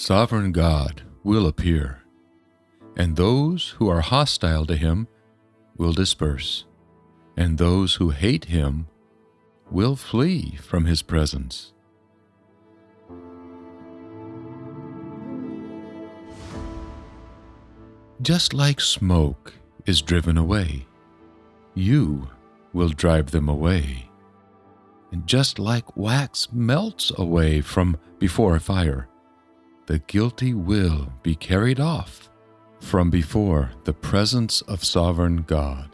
Sovereign God will appear, and those who are hostile to him will disperse, and those who hate him will flee from his presence. Just like smoke is driven away, you will drive them away. And just like wax melts away from before a fire, the guilty will be carried off from before the presence of sovereign God.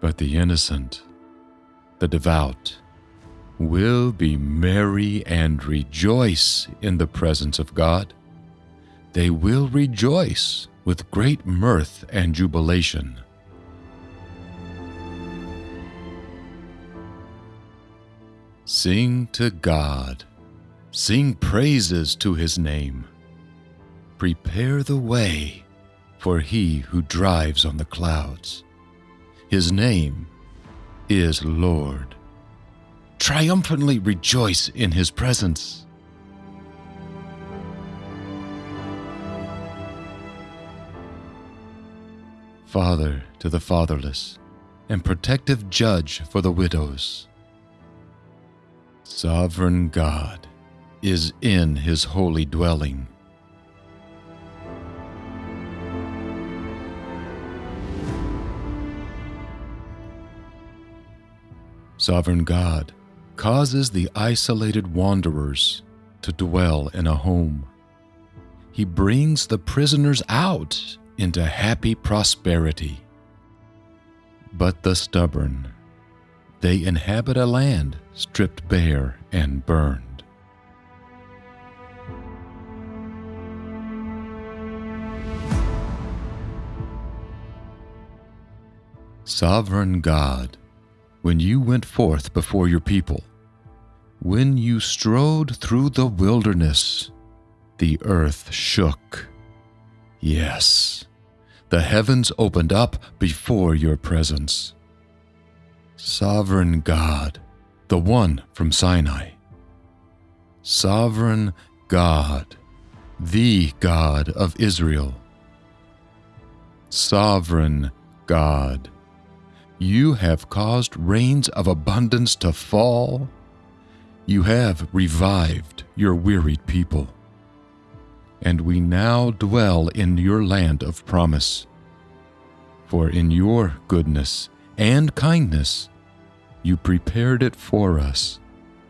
But the innocent, the devout, will be merry and rejoice in the presence of God. They will rejoice with great mirth and jubilation. Sing to God, sing praises to his name. Prepare the way for he who drives on the clouds. His name is Lord triumphantly rejoice in his presence. Father to the fatherless, and protective judge for the widows. Sovereign God is in his holy dwelling. Sovereign God causes the isolated wanderers to dwell in a home. He brings the prisoners out into happy prosperity. But the stubborn, they inhabit a land stripped bare and burned. Sovereign God, when you went forth before your people, when you strode through the wilderness, the earth shook. Yes, the heavens opened up before your presence. Sovereign God, the one from Sinai. Sovereign God, the God of Israel. Sovereign God you have caused rains of abundance to fall. You have revived your wearied people. And we now dwell in your land of promise. For in your goodness and kindness, you prepared it for us,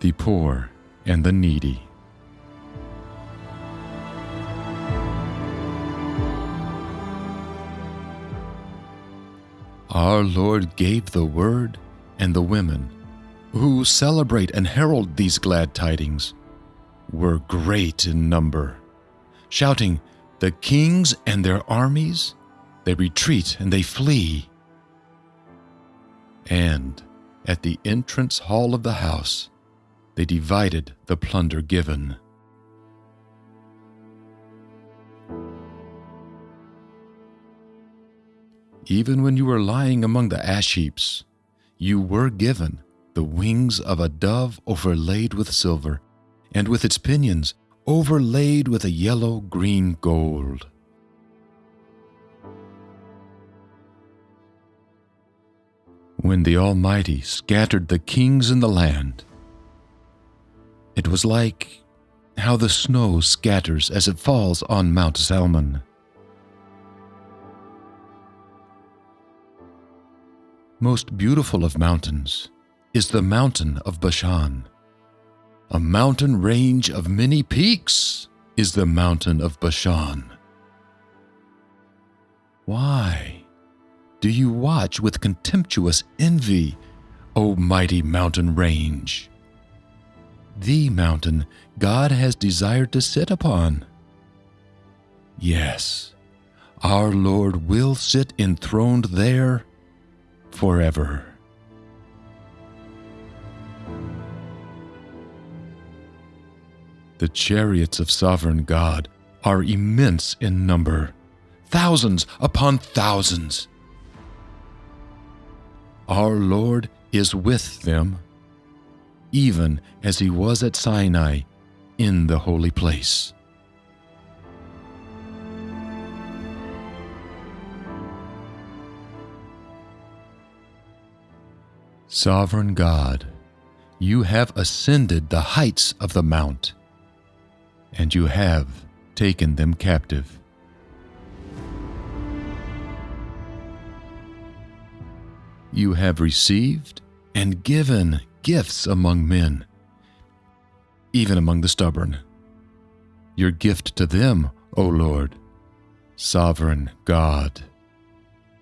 the poor and the needy. Our Lord gave the word, and the women who celebrate and herald these glad tidings were great in number, shouting, The kings and their armies, they retreat and they flee. And at the entrance hall of the house, they divided the plunder given. Even when you were lying among the ash heaps, you were given the wings of a dove overlaid with silver, and with its pinions overlaid with a yellow green gold. When the Almighty scattered the kings in the land, it was like how the snow scatters as it falls on Mount Zalmon. most beautiful of mountains is the mountain of Bashan. A mountain range of many peaks is the mountain of Bashan. Why do you watch with contemptuous envy, O mighty mountain range? The mountain God has desired to sit upon. Yes, our Lord will sit enthroned there forever. The chariots of sovereign God are immense in number, thousands upon thousands. Our Lord is with them. even as he was at Sinai in the holy place. Sovereign God, you have ascended the heights of the mount, and you have taken them captive. You have received and given gifts among men, even among the stubborn. Your gift to them, O Lord, sovereign God,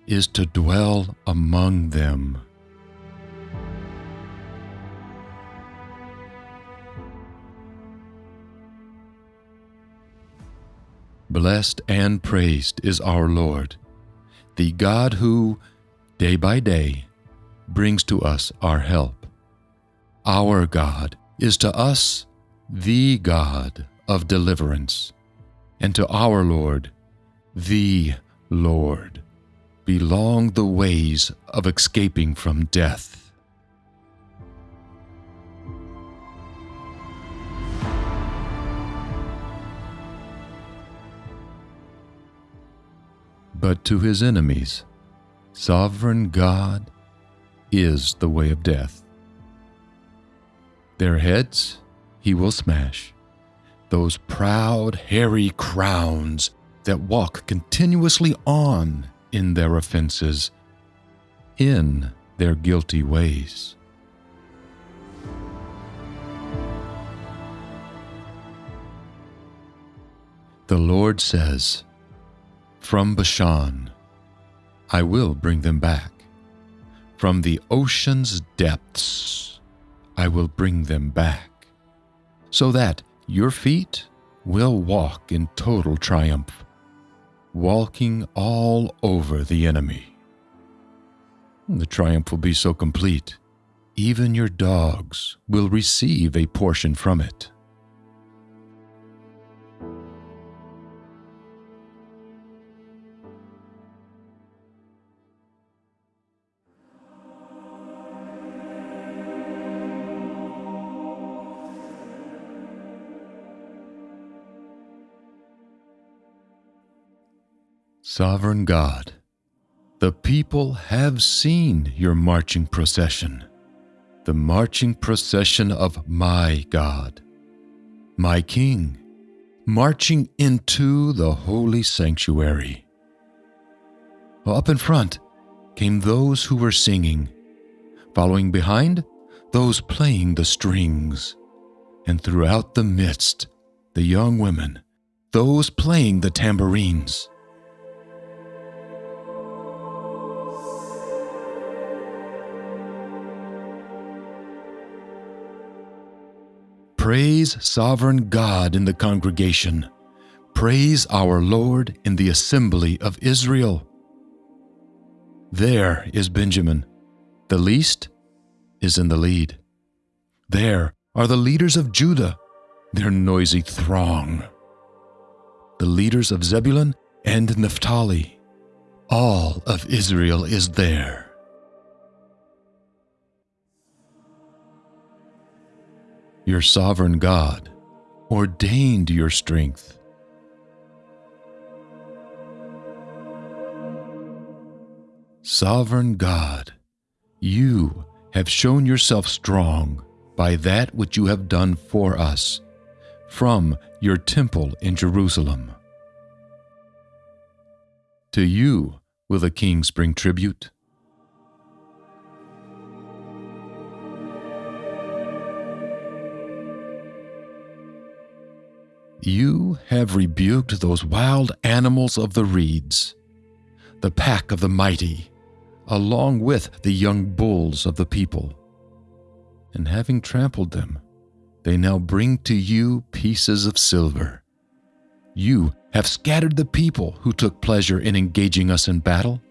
is to dwell among them. Blessed and praised is our Lord, the God who, day by day, brings to us our help. Our God is to us the God of deliverance, and to our Lord, the Lord, belong the ways of escaping from death. But to his enemies, sovereign God is the way of death. Their heads he will smash, those proud, hairy crowns that walk continuously on in their offenses, in their guilty ways. The Lord says, from Bashan. I will bring them back. From the ocean's depths, I will bring them back, so that your feet will walk in total triumph, walking all over the enemy. The triumph will be so complete, even your dogs will receive a portion from it. Sovereign God, the people have seen your marching procession, the marching procession of my God, my King, marching into the holy sanctuary. Up in front came those who were singing, following behind, those playing the strings, and throughout the midst, the young women, those playing the tambourines. Praise sovereign God in the congregation. Praise our Lord in the assembly of Israel. There is Benjamin. The least is in the lead. There are the leaders of Judah, their noisy throng. The leaders of Zebulun and Naphtali. All of Israel is there. Your sovereign God, ordained your strength. Sovereign God, you have shown yourself strong by that which you have done for us from your temple in Jerusalem. To you will the kings bring tribute You have rebuked those wild animals of the reeds, the pack of the mighty, along with the young bulls of the people. And having trampled them, they now bring to you pieces of silver. You have scattered the people who took pleasure in engaging us in battle.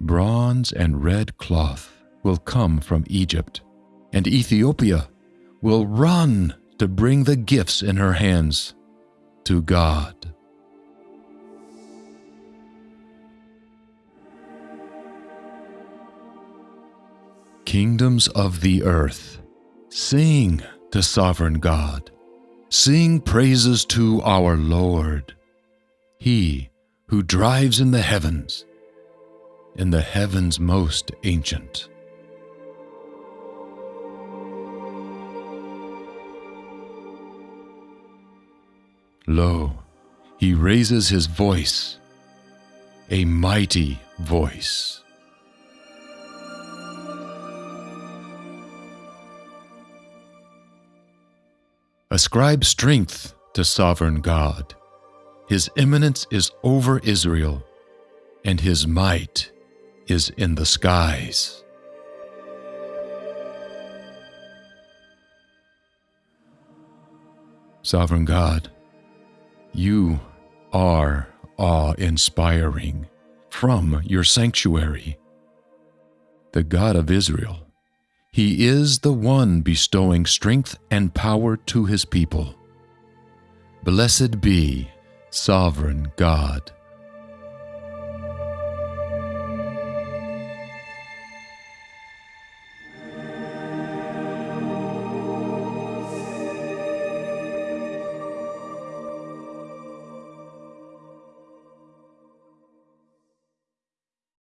Bronze and red cloth will come from Egypt, and Ethiopia will run to bring the gifts in her hands to God. Kingdoms of the earth, sing to sovereign God. Sing praises to our Lord, He who drives in the heavens, in the heavens most ancient. Lo, he raises his voice, a mighty voice. Ascribe strength to sovereign God. His eminence is over Israel, and his might is in the skies. Sovereign God, you are awe inspiring from your sanctuary. The God of Israel, He is the one bestowing strength and power to His people. Blessed be Sovereign God.